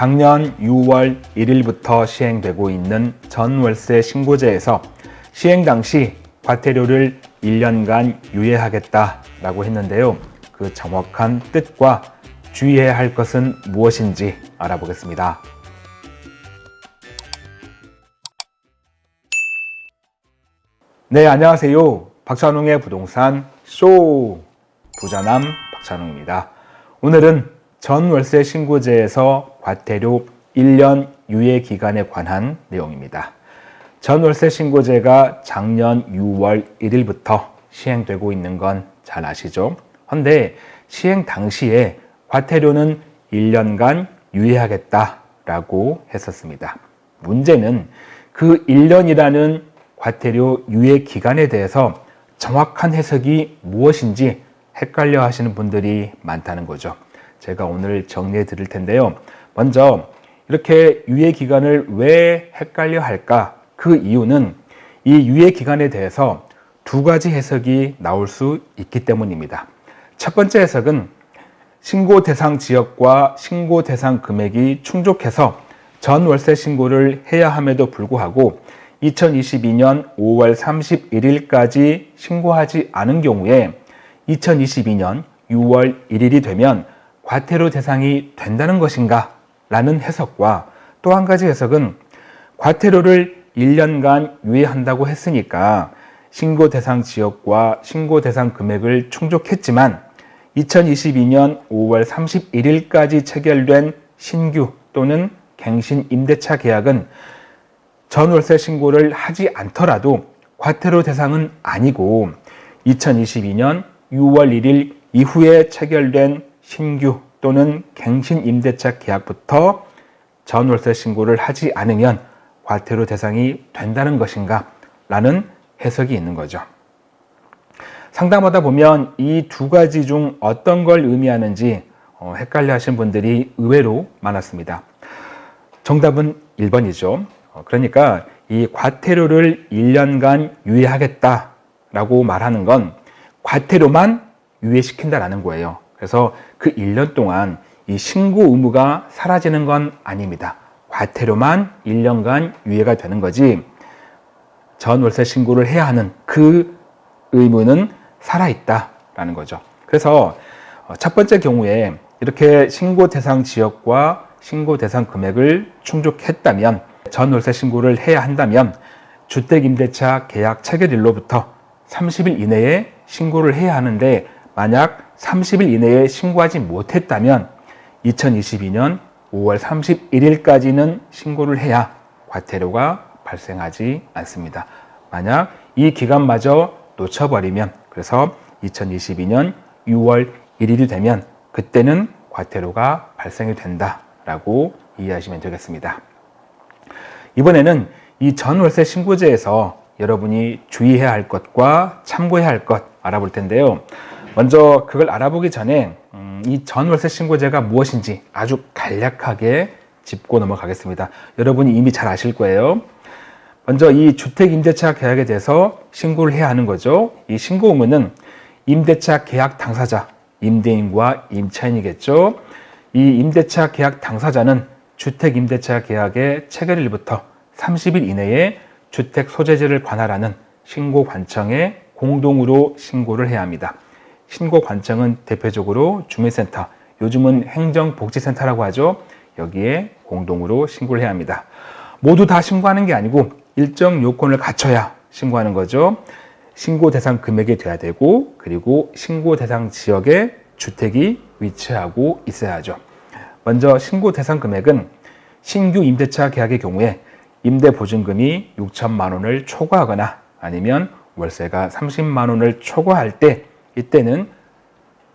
작년 6월 1일부터 시행되고 있는 전월세 신고제에서 시행 당시 과태료를 1년간 유예하겠다라고 했는데요. 그 정확한 뜻과 주의해야 할 것은 무엇인지 알아보겠습니다. 네, 안녕하세요. 박찬웅의 부동산 쇼 부자남 박찬웅입니다. 오늘은 전월세 신고제에서 과태료 1년 유예 기간에 관한 내용입니다. 전월세 신고제가 작년 6월 1일부터 시행되고 있는 건 잘 아시죠? 그런데 시행 당시에 과태료는 1년간 유예하겠다라고 했었습니다. 문제는 그 1년이라는 과태료 유예 기간에 대해서 정확한 해석이 무엇인지 헷갈려 하시는 분들이 많다는 거죠. 제가 오늘 정리해 드릴 텐데요. 먼저 이렇게 유예 기간을 왜 헷갈려 할까? 그 이유는 이 유예 기간에 대해서 두 가지 해석이 나올 수 있기 때문입니다. 첫 번째 해석은 신고 대상 지역과 신고 대상 금액이 충족해서 전 월세 신고를 해야 함에도 불구하고 2022년 5월 31일까지 신고하지 않은 경우에 2022년 6월 1일이 되면 과태료 대상이 된다는 것인가? 라는 해석과 또 한 가지 해석은 과태료를 1년간 유예한다고 했으니까 신고 대상 지역과 신고 대상 금액을 충족했지만 2022년 5월 31일까지 체결된 신규 또는 갱신 임대차 계약은 전월세 신고를 하지 않더라도 과태료 대상은 아니고 2022년 6월 1일 이후에 체결된 신규 또는 갱신 임대차 계약부터 전월세 신고를 하지 않으면 과태료 대상이 된다는 것인가 라는 해석이 있는 거죠. 상담하다 보면 이 두 가지 중 어떤 걸 의미하는지 어, 헷갈려 하신 분들이 의외로 많았습니다. 정답은 1번이죠. 어, 그러니까 이 과태료를 1년간 유예하겠다라고 말하는 건 과태료만 유예시킨다라는 거예요. 그래서 그 1년 동안 이 신고 의무가 사라지는 건 아닙니다. 과태료만 1년간 유예가 되는 거지 전월세 신고를 해야 하는 그 의무는 살아있다라는 거죠. 그래서 어, 첫 번째 경우에 이렇게 신고 대상 지역과 신고 대상 금액을 충족했다면 전월세 신고를 해야 한다면 주택임대차 계약 체결일로부터 30일 이내에 신고를 해야 하는데 만약 30일 이내에 신고하지 못했다면 2022년 5월 31일까지는 신고를 해야 과태료가 발생하지 않습니다. 만약 이 기간마저 놓쳐버리면 그래서 2022년 6월 1일이 되면 그때는 과태료가 발생이 된다라고 이해하시면 되겠습니다. 이번에는 이 전월세 신고제에서 여러분이 주의해야 할 것과 참고해야 할 것 알아볼 텐데요. 먼저 그걸 알아보기 전에 음, 이 전 월세 신고제가 무엇인지 아주 간략하게 짚고 넘어가겠습니다. 여러분이 이미 잘 아실 거예요. 먼저 이 주택임대차 계약에 대해서 신고를 해야 하는 거죠. 이 신고 의무는 임대차 계약 당사자, 임대인과 임차인이겠죠. 이 임대차 계약 당사자는 주택임대차 계약의 체결일부터 30일 이내에 주택 소재지를 관할하는 신고관청에 공동으로 신고를 해야 합니다. 신고 관청은 대표적으로 주민센터, 요즘은 행정복지센터라고 하죠. 여기에 공동으로 신고를 해야 합니다. 모두 다 신고하는 게 아니고 일정 요건을 갖춰야 신고하는 거죠. 신고 대상 금액이 돼야 되고 그리고 신고 대상 지역에 주택이 위치하고 있어야 하죠. 먼저 신고 대상 금액은 신규 임대차 계약의 경우에 임대 보증금이 6천만 원을 초과하거나 아니면 월세가 30만 원을 초과할 때 이때는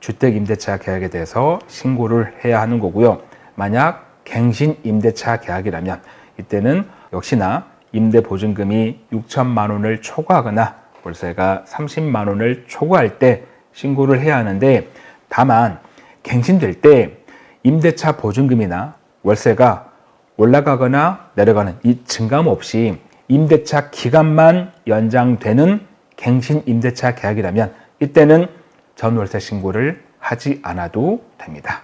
주택 임대차 계약에 대해서 신고를 해야 하는 거고요. 만약 갱신 임대차 계약이라면 이때는 역시나 임대 보증금이 6천만 원을 초과하거나 월세가 30만 원을 초과할 때 신고를 해야 하는데 다만 갱신될 때 임대차 보증금이나 월세가 올라가거나 내려가는 이 증감 없이 임대차 기간만 연장되는 갱신 임대차 계약이라면 이때는 전월세 신고를 하지 않아도 됩니다.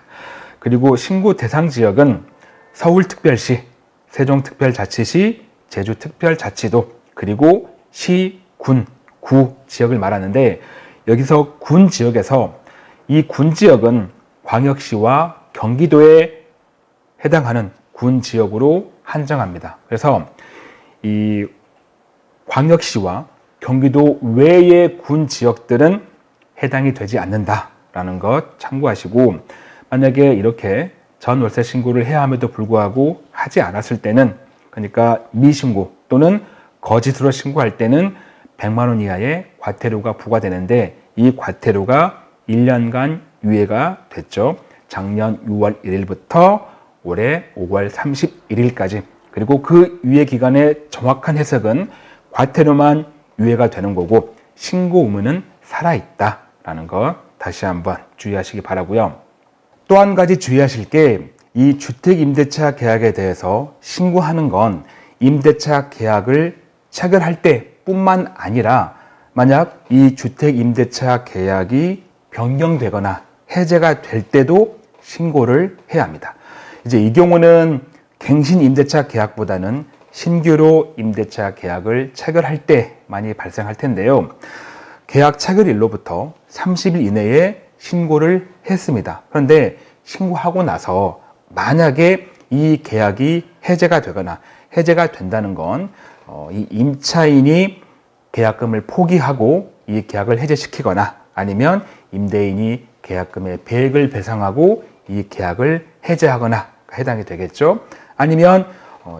그리고 신고 대상 지역은 서울특별시, 세종특별자치시, 제주특별자치도, 그리고 시, 군, 구 지역을 말하는데 여기서 군 지역에서 이 군 지역은 광역시와 경기도에 해당하는 군 지역으로 한정합니다. 그래서 이 광역시와 경기도 외의 군 지역들은 해당이 되지 않는다라는 것 참고하시고 만약에 이렇게 전월세 신고를 해야 함에도 불구하고 하지 않았을 때는 그러니까 미신고 또는 거짓으로 신고할 때는 100만 원 이하의 과태료가 부과되는데 이 과태료가 1년간 유예가 됐죠. 작년 6월 1일부터 올해 5월 31일까지 그리고 그 유예 기간의 정확한 해석은 과태료만 유예가 되는 거고 신고 의무는 살아있다라는 것 다시 한번 주의하시기 바라고요. 또 한 가지 주의하실 게 이 주택임대차 계약에 대해서 신고하는 건 임대차 계약을 체결할 때 뿐만 아니라 만약 이 주택임대차 계약이 변경되거나 해제가 될 때도 신고를 해야 합니다. 이제 이 경우는 갱신 임대차 계약보다는 신규로 임대차 계약을 체결할 때 많이 발생할 텐데요. 계약 체결일로부터 30일 이내에 신고를 했습니다. 그런데 신고하고 나서 만약에 이 계약이 해제가 되거나 해제가 된다는 건이 어, 임차인이 계약금을 포기하고 이 계약을 해제시키거나 아니면 임대인이 계약금의 배액을 배상하고 이 계약을 해제하거나 해당이 되겠죠. 아니면 어,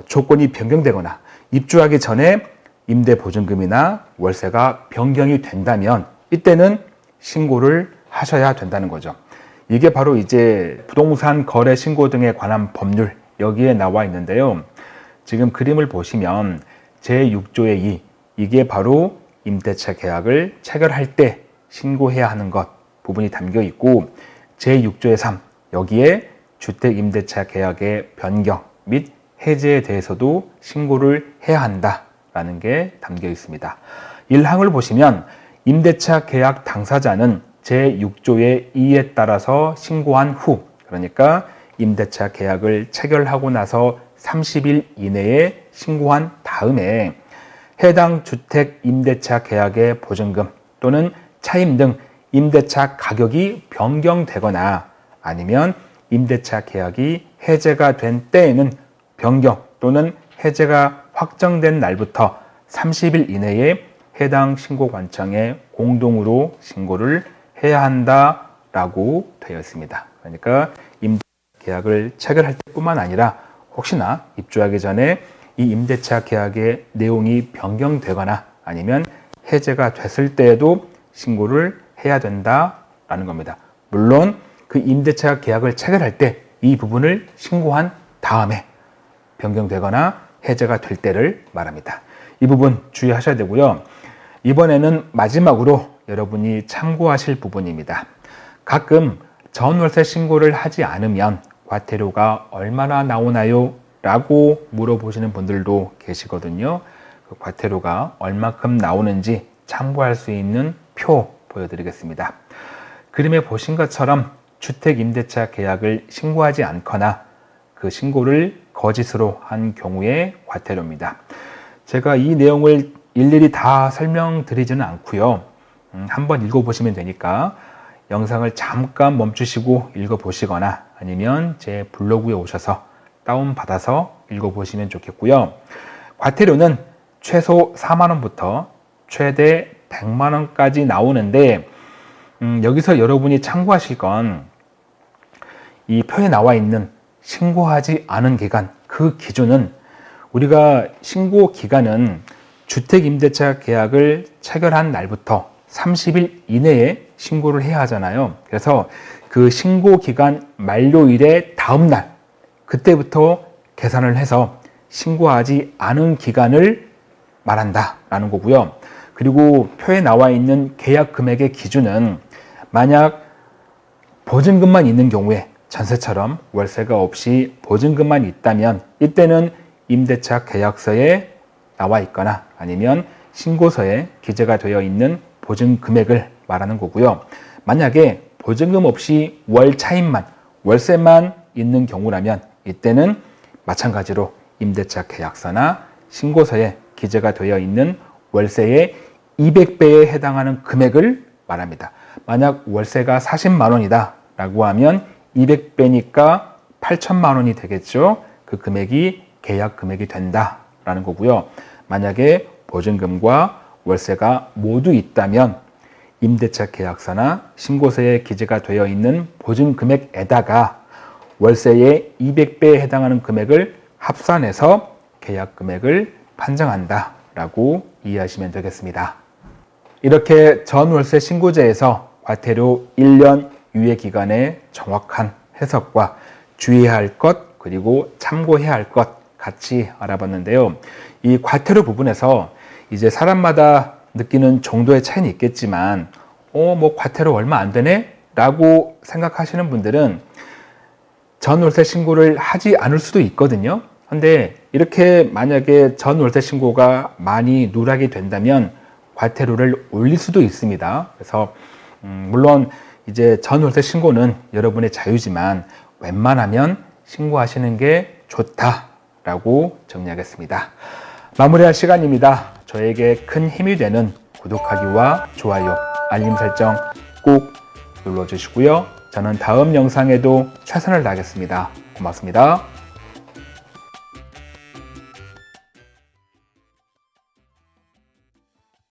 조건이 변경되거나 입주하기 전에 임대 보증금이나 월세가 변경이 된다면 이때는 신고를 하셔야 된다는 거죠. 이게 바로 이제 부동산 거래 신고 등에 관한 법률 여기에 나와 있는데요. 지금 그림을 보시면 제6조의 2 이게 바로 임대차 계약을 체결할 때 신고해야 하는 것 부분이 담겨 있고 제6조의 3 여기에 주택임대차 계약의 변경 및 해제에 대해서도 신고를 해야 한다라는 게 담겨 있습니다. 1항을 보시면 임대차 계약 당사자는 제6조의 2에 따라서 신고한 후 그러니까 임대차 계약을 체결하고 나서 30일 이내에 신고한 다음에 해당 주택 임대차 계약의 보증금 또는 차임 등 임대차 가격이 변경되거나 아니면 임대차 계약이 해제가 된 때에는 변경 또는 해제가 확정된 날부터 30일 이내에 해당 신고 관청에 공동으로 신고를 해야 한다라고 되어 있습니다. 그러니까 임대 계약을 체결할 때뿐만 아니라 혹시나 입주하기 전에 이 임대차 계약의 내용이 변경되거나 아니면 해제가 됐을 때에도 신고를 해야 된다라는 겁니다. 물론 그 임대차 계약을 체결할 때 이 부분을 신고한 다음에 변경되거나 해제가 될 때를 말합니다. 이 부분 주의하셔야 되고요. 이번에는 마지막으로 여러분이 참고하실 부분입니다. 가끔 전월세 신고를 하지 않으면 과태료가 얼마나 나오나요? 라고 물어보시는 분들도 계시거든요. 그 과태료가 얼마큼 나오는지 참고할 수 있는 표 보여드리겠습니다. 그림에 보신 것처럼 주택임대차 계약을 신고하지 않거나 그 신고를 거짓으로 한 경우의 과태료입니다. 제가 이 내용을 일일이 다 설명드리지는 않고요. 음, 한번 읽어보시면 되니까 영상을 잠깐 멈추시고 읽어보시거나 아니면 제 블로그에 오셔서 다운받아서 읽어보시면 좋겠고요. 과태료는 최소 4만원부터 최대 100만원까지 나오는데 음, 여기서 여러분이 참고하실 건 이 표에 나와 있는 신고하지 않은 기간 그 기준은 우리가 신고 기간은 주택임대차 계약을 체결한 날부터 30일 이내에 신고를 해야 하잖아요. 그래서 그 신고 기간 만료일의 다음 날 그때부터 계산을 해서 신고하지 않은 기간을 말한다 라는 거고요. 그리고 표에 나와 있는 계약 금액의 기준은 만약 보증금만 있는 경우에 전세처럼 월세가 없이 보증금만 있다면 이때는 임대차 계약서에 나와 있거나 아니면 신고서에 기재가 되어 있는 보증 금액을 말하는 거고요. 만약에 보증금 없이 월 차임만 월세만 있는 경우라면 이때는 마찬가지로 임대차 계약서나 신고서에 기재가 되어 있는 월세의 200배에 해당하는 금액을 말합니다. 만약 월세가 40만 원이다 라고 하면 200배니까 8천만 원이 되겠죠. 그 금액이 계약 금액이 된다 라는 거고요. 만약에 보증금과 월세가 모두 있다면 임대차 계약서나 신고서에 기재가 되어 있는 보증 금액에다가 월세의 200배에 해당하는 금액을 합산해서 계약 금액을 판정한다 라고 이해하시면 되겠습니다. 이렇게 전월세 신고제에서 과태료 1년 유예 기간의 정확한 해석과 주의해야 할 것 그리고 참고해야 할 것 같이 알아봤는데요. 이 과태료 부분에서 이제 사람마다 느끼는 정도의 차이는 있겠지만 어 뭐 과태료 얼마 안 되네 라고 생각하시는 분들은 전월세 신고를 하지 않을 수도 있거든요. 근데 이렇게 만약에 전월세 신고가 많이 누락이 된다면 과태료를 올릴 수도 있습니다. 그래서 음, 물론 이제 전월세 신고는 여러분의 자유지만 웬만하면 신고하시는 게 좋다라고 정리하겠습니다. 마무리할 시간입니다. 저에게 큰 힘이 되는 구독하기와 좋아요, 알림 설정 꼭 눌러주시고요. 저는 다음 영상에도 최선을 다하겠습니다. 고맙습니다.